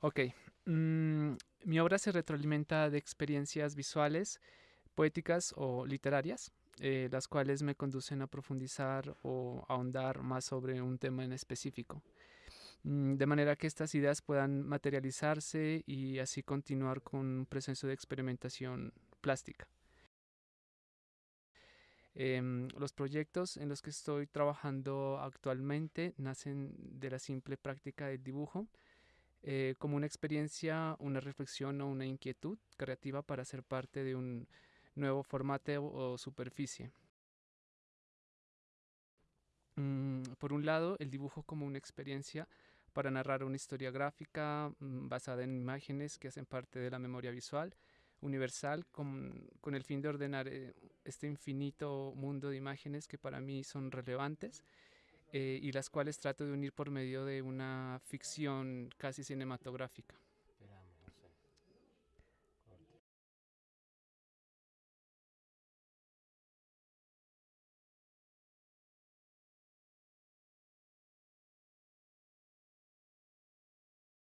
Ok. Mm, mi obra se retroalimenta de experiencias visuales, poéticas o literarias, eh, las cuales me conducen a profundizar o ahondar más sobre un tema en específico. Mm, de manera que estas ideas puedan materializarse y así continuar con un proceso de experimentación plástica. Em, los proyectos en los que estoy trabajando actualmente nacen de la simple práctica del dibujo, eh, como una experiencia, una reflexión o una inquietud creativa para ser parte de un nuevo formato o superficie. Mm, por un lado, el dibujo como una experiencia para narrar una historia gráfica mm, basada en imágenes que hacen parte de la memoria visual universal con, con el fin de ordenar eh, este infinito mundo de imágenes que para mí son relevantes eh, y las cuales trato de unir por medio de una ficción casi cinematográfica.